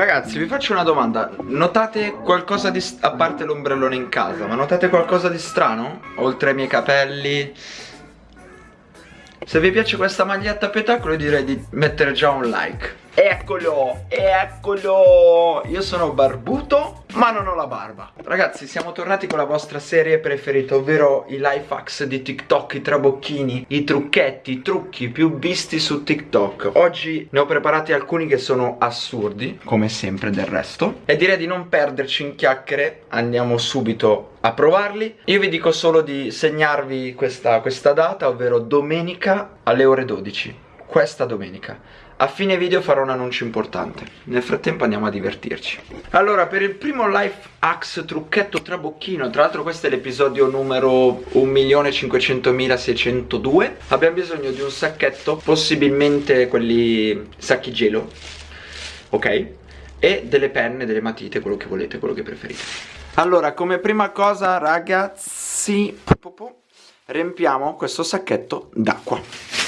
Ragazzi vi faccio una domanda. Notate qualcosa di... a parte l'ombrellone in casa Ma notate qualcosa di strano? Oltre ai miei capelli? Se vi piace questa maglietta a petacolo direi di mettere già un like Eccolo, eccolo. Io sono barbuto ma non ho la barba. Ragazzi siamo tornati con la vostra serie preferita Ovvero i life hacks di TikTok I trabocchini, i trucchetti, i trucchi più visti su TikTok. Oggi ne ho preparati alcuni che sono assurdi Come sempre del resto E direi di non perderci in chiacchiere. Andiamo subito a provarli. Io vi dico solo di segnarvi questa, questa data Ovvero domenica alle ore 12 Questa domenica. A fine video farò un annuncio importante. Nel frattempo andiamo a divertirci. Allora per il primo life hacks trucchetto trabocchino Tra l'altro questo è l'episodio numero 1.500.602 Abbiamo bisogno di un sacchetto Possibilmente quelli sacchi gelo Ok? E delle penne, delle matite, quello che volete, quello che preferite. Allora come prima cosa ragazzi Riempiamo questo sacchetto d'acqua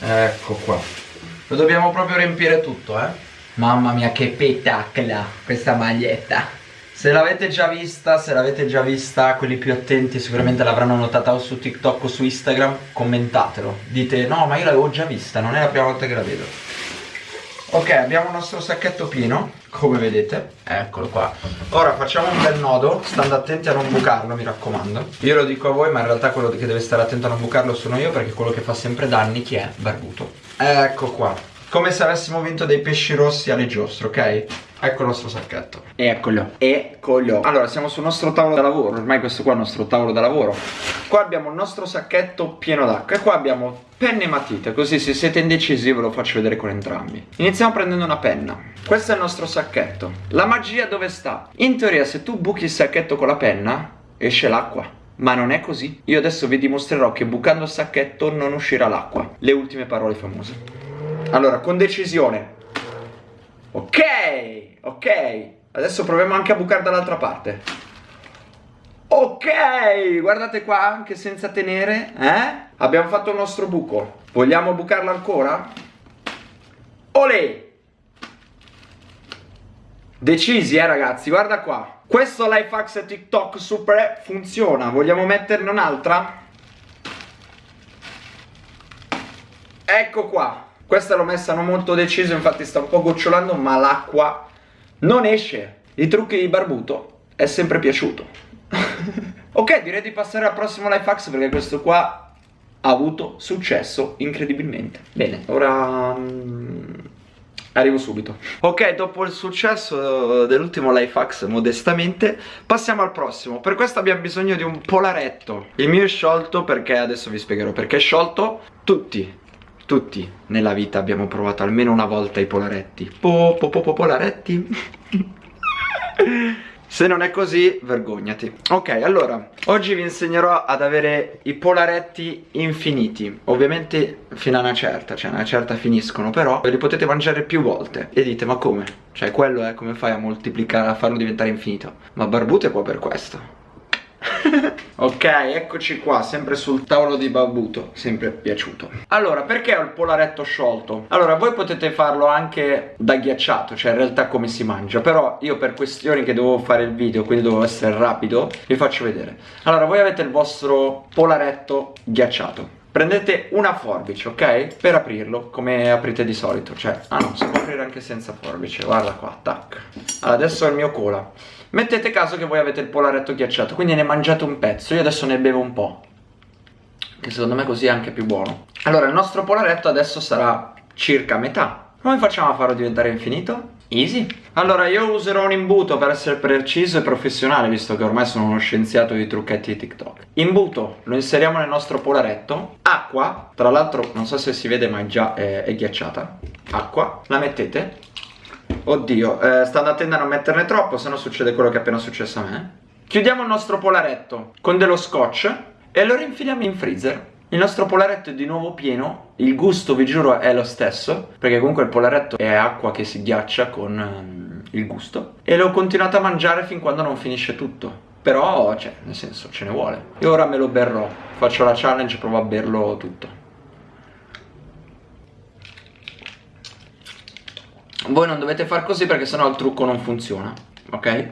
Ecco qua lo dobbiamo proprio riempire tutto, eh. Mamma mia che petacla questa maglietta. Se l'avete già vista, se l'avete già vista, quelli più attenti sicuramente l'avranno notata o su TikTok o su Instagram, commentatelo. Dite, no ma io l'avevo già vista, non è la prima volta che la vedo. Ok, abbiamo il nostro sacchetto pieno, come vedete. Eccolo qua. Ora facciamo un bel nodo, stando attenti a non bucarlo, mi raccomando. Io lo dico a voi, ma in realtà quello che deve stare attento a non bucarlo sono io, perché quello che fa sempre danni, chi è? Barbuto. Ecco qua Come se avessimo vinto dei pesci rossi alle giostre, ok? Ecco il nostro sacchetto. Eccolo. Eccolo. Allora siamo sul nostro tavolo da lavoro. Ormai questo qua è il nostro tavolo da lavoro. Qua abbiamo il nostro sacchetto pieno d'acqua. E qua abbiamo penne e matite. Così se siete indecisi ve lo faccio vedere con entrambi. Iniziamo prendendo una penna. Questo è il nostro sacchetto. La magia dove sta? In teoria se tu buchi il sacchetto con la penna Esce l'acqua. Ma non è così. Io adesso vi dimostrerò che bucando il sacchetto non uscirà l'acqua. Le ultime parole famose. Allora, con decisione. Ok, ok. Adesso proviamo anche a bucare dall'altra parte. Ok, guardate qua, anche senza tenere, eh? Abbiamo fatto il nostro buco. Vogliamo bucarlo ancora? Olè! Decisi, eh ragazzi, guarda qua. Questo life hacks TikTok super funziona. Vogliamo metterne un'altra? Ecco qua. Questa l'ho messa non molto deciso, infatti sta un po' gocciolando, ma l'acqua non esce. I trucchi di barbuto è sempre piaciuto. ok, direi di passare al prossimo life hacks perché questo qua ha avuto successo incredibilmente. Bene, ora... Mm, Arrivo subito Ok, dopo il successo dell'ultimo life hacks modestamente Passiamo al prossimo Per questo abbiamo bisogno di un polaretto Il mio è sciolto perché, adesso vi spiegherò perché è sciolto Tutti, tutti nella vita abbiamo provato almeno una volta i polaretti. Po po po, po polaretti? Se non è così, vergognati. Ok, allora, oggi vi insegnerò ad avere i polaretti infiniti. Ovviamente fino a una certa, cioè a una certa finiscono Però li potete mangiare più volte. E dite, ma come? Cioè quello è come fai a moltiplicare, a farlo diventare infinito. Ma Barbute è qua per questo ok, eccoci qua, sempre sul tavolo di Babuto, sempre piaciuto. Allora, perché ho il polaretto sciolto? Allora, voi potete farlo anche da ghiacciato, cioè in realtà come si mangia, però io per questioni che devo fare il video, quindi devo essere rapido, vi faccio vedere. Allora, voi avete il vostro polaretto ghiacciato. Prendete una forbice, ok? Per aprirlo, come aprite di solito, cioè, ah no, si può aprire anche senza forbice, guarda qua, tac. Allora, adesso è il mio cola. Mettete caso che voi avete il polaretto ghiacciato, quindi ne mangiate un pezzo, io adesso ne bevo un po'. Che secondo me così è anche più buono. Allora, il nostro polaretto adesso sarà circa metà. Come facciamo a farlo diventare infinito? Easy. Allora, io userò un imbuto per essere preciso e professionale, visto che ormai sono uno scienziato di trucchetti di TikTok. Imbuto, lo inseriamo nel nostro polaretto. Acqua, tra l'altro non so se si vede ma già è, è ghiacciata. Acqua, la mettete Oddio, eh, stando attento a non metterne troppo, se no succede quello che è appena successo a me. Chiudiamo il nostro polaretto con dello scotch e lo rinfiliamo in freezer. Il nostro polaretto è di nuovo pieno, il gusto vi giuro è lo stesso, perché comunque il polaretto è acqua che si ghiaccia con um, il gusto. E l'ho continuato a mangiare fin quando non finisce tutto. Però, cioè, nel senso, ce ne vuole. E ora me lo berrò, faccio la challenge, provo a berlo tutto. Voi non dovete far così perché sennò il trucco non funziona Ok?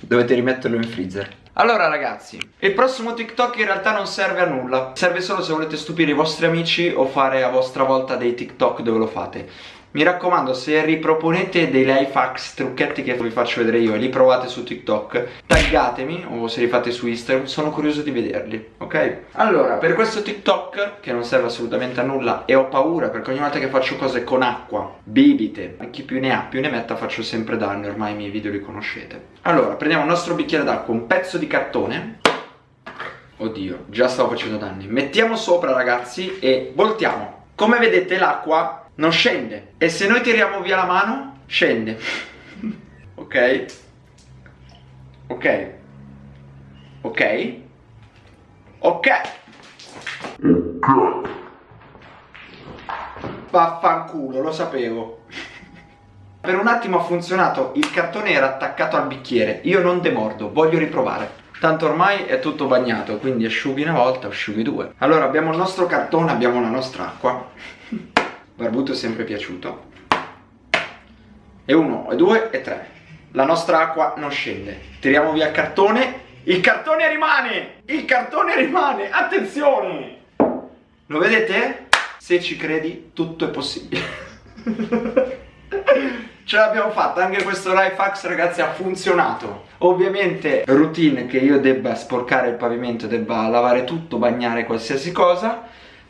Dovete rimetterlo in freezer. Allora ragazzi, il prossimo TikTok in realtà non serve a nulla. Serve solo se volete stupire i vostri amici o fare a vostra volta dei TikTok dove lo fate mi raccomando se riproponete dei life hacks, trucchetti che vi faccio vedere io e li provate su TikTok Taggatemi o se li fate su Instagram, sono curioso di vederli, ok? Allora, per questo TikTok, che non serve assolutamente a nulla e ho paura perché ogni volta che faccio cose con acqua, bibite, chi più ne ha più ne metta faccio sempre danno, ormai i miei video li conoscete. Allora, prendiamo il nostro bicchiere d'acqua, un pezzo di cartone. Oddio, già stavo facendo danni. Mettiamo sopra ragazzi e voltiamo. Come vedete l'acqua non scende. E se noi tiriamo via la mano scende. Ok? Ok. Ok? Ok. Vaffanculo lo sapevo. Per un attimo ha funzionato il cartone era attaccato al bicchiere. Io non demordo voglio riprovare. Tanto ormai è tutto bagnato, quindi asciughi una volta, asciughi due. Allora abbiamo il nostro cartone, abbiamo la nostra acqua. Barbuto è sempre piaciuto. E uno, e due, e tre. La nostra acqua non scende. Tiriamo via il cartone. Il cartone rimane! Il cartone rimane! Attenzione! Lo vedete? Se ci credi, tutto è possibile. Ce l'abbiamo fatta, anche questo life hacks ragazzi ha funzionato Ovviamente routine che io debba sporcare il pavimento, debba lavare tutto, bagnare qualsiasi cosa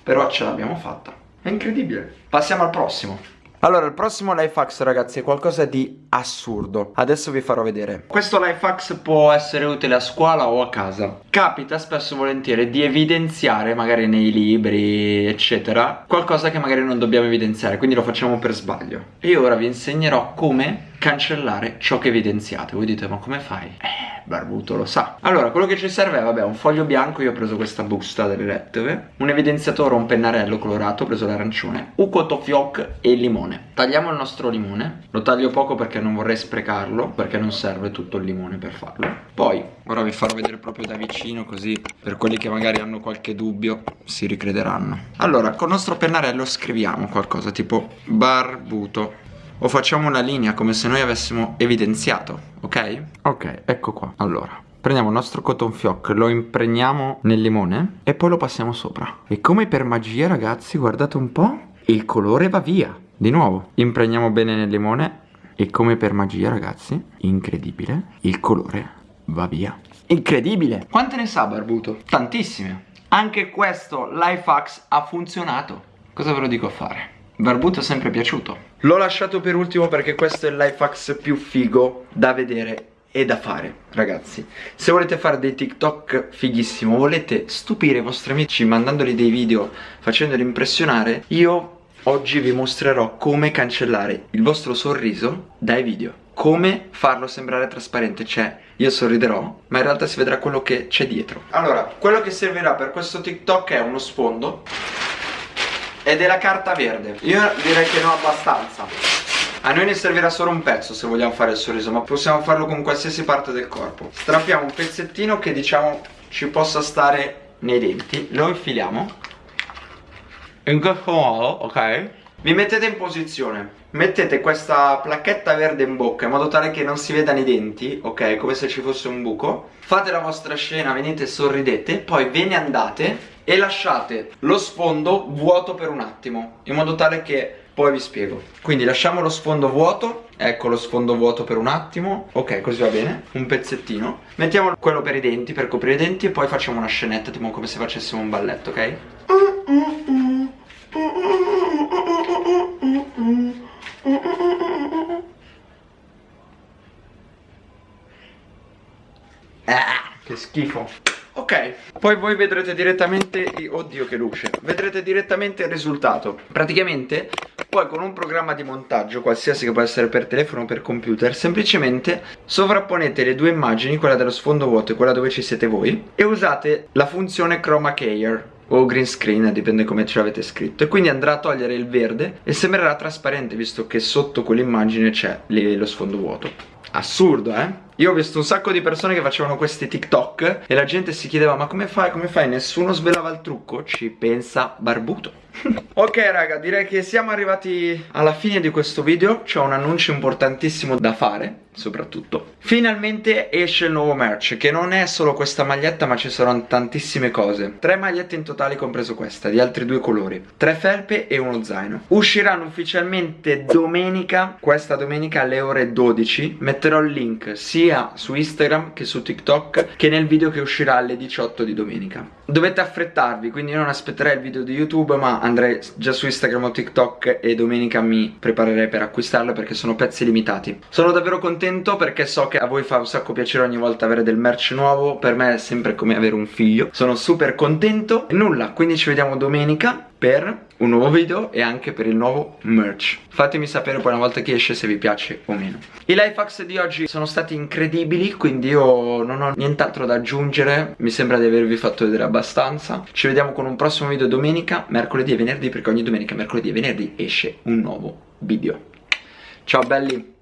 Però ce l'abbiamo fatta è incredibile. Passiamo al prossimo. Allora, il prossimo life hacks ragazzi è qualcosa di assurdo Adesso vi farò vedere Questo life hacks può essere utile a scuola o a casa Capita spesso e volentieri di evidenziare magari nei libri eccetera Qualcosa che magari non dobbiamo evidenziare Quindi lo facciamo per sbaglio E ora vi insegnerò come cancellare ciò che evidenziate. Voi dite ma come fai? Eh Barbuto lo sa. Allora quello che ci serve è vabbè un foglio bianco Io ho preso questa busta delle lettore Un evidenziatore, un pennarello colorato Ho preso l'arancione Un cotofioc e il limone. Tagliamo il nostro limone Lo taglio poco perché non vorrei sprecarlo Perché non serve tutto il limone per farlo. Poi ora vi farò vedere proprio da vicino Così per quelli che magari hanno qualche dubbio Si ricrederanno. Allora con il nostro pennarello scriviamo qualcosa Tipo barbuto o facciamo una linea come se noi avessimo evidenziato, ok? Ok, ecco qua. Allora, prendiamo il nostro cotton fioc, lo impregniamo nel limone e poi lo passiamo sopra. E come per magia, ragazzi, guardate un po', il colore va via. Di nuovo, impregniamo bene nel limone e come per magia, ragazzi, incredibile, il colore va via. Incredibile! Quante ne sa Barbuto? Tantissime. Anche questo life hacks ha funzionato. Cosa ve lo dico a fare? Barbuto è sempre piaciuto. L'ho lasciato per ultimo perché questo è il life hacks più figo da vedere e da fare ragazzi. Se volete fare dei tiktok fighissimo. Volete stupire i vostri amici mandandoli dei video facendoli impressionare io oggi vi mostrerò come cancellare il vostro sorriso dai video. Come farlo sembrare trasparente. Cioè io sorriderò ma in realtà si vedrà quello che c'è dietro. Allora quello che servirà per questo tiktok è uno sfondo ed è la carta verde. Io direi che non abbastanza. A noi ne servirà solo un pezzo se vogliamo fare il sorriso Ma possiamo farlo con qualsiasi parte del corpo. Strappiamo un pezzettino che diciamo ci possa stare nei denti. Lo infiliamo. In questo modo, ok? Vi mettete in posizione. Mettete questa placchetta verde in bocca in modo tale che non si vedano i denti Ok, come se ci fosse un buco. Fate la vostra scena, venite sorridete Poi ve ne andate e lasciate lo sfondo vuoto per un attimo in modo tale che poi vi spiego. Quindi lasciamo lo sfondo vuoto ecco lo sfondo vuoto per un attimo ok così va bene un pezzettino. Mettiamo quello per i denti per coprire i denti e poi facciamo una scenetta tipo come se facessimo un balletto ok? Ah, che schifo. Ok, poi voi vedrete direttamente, oddio che luce, vedrete direttamente il risultato. Praticamente, poi con un programma di montaggio, qualsiasi che può essere per telefono o per computer Semplicemente sovrapponete le due immagini, quella dello sfondo vuoto e quella dove ci siete voi E usate la funzione chroma keyer o green screen, dipende come ce l'avete scritto E quindi andrà a togliere il verde e sembrerà trasparente visto che sotto quell'immagine c'è lo sfondo vuoto Assurdo, eh? Io ho visto un sacco di persone che facevano questi TikTok e la gente si chiedeva ma come fai, come fai? Nessuno svelava il trucco? Ci pensa Barbuto. Ok raga direi che siamo arrivati alla fine di questo video. C'è un annuncio importantissimo da fare soprattutto. Finalmente esce il nuovo merch che non è solo questa maglietta ma ci saranno tantissime cose. Tre magliette in totale compreso questa di altri due colori. Tre felpe e uno zaino. Usciranno ufficialmente domenica Questa domenica alle ore 12 Metterò il link sia su Instagram che su TikTok Che nel video che uscirà alle 18 di domenica. Dovete affrettarvi quindi non aspetterei il video di YouTube ma andrei già su Instagram o TikTok E domenica mi preparerei per acquistarlo perché sono pezzi limitati. Sono davvero contento perché so che a voi fa un sacco piacere ogni volta avere del merch nuovo Per me è sempre come avere un figlio. Sono super contento. E nulla, quindi ci vediamo domenica per un nuovo video e anche per il nuovo merch. Fatemi sapere poi una volta che esce se vi piace o meno. I life hacks di oggi sono stati incredibili Quindi io non ho nient'altro da aggiungere. Mi sembra di avervi fatto vedere abbastanza. Ci vediamo con un prossimo video domenica, mercoledì e venerdì Perché ogni domenica, mercoledì e venerdì esce un nuovo video. Ciao belli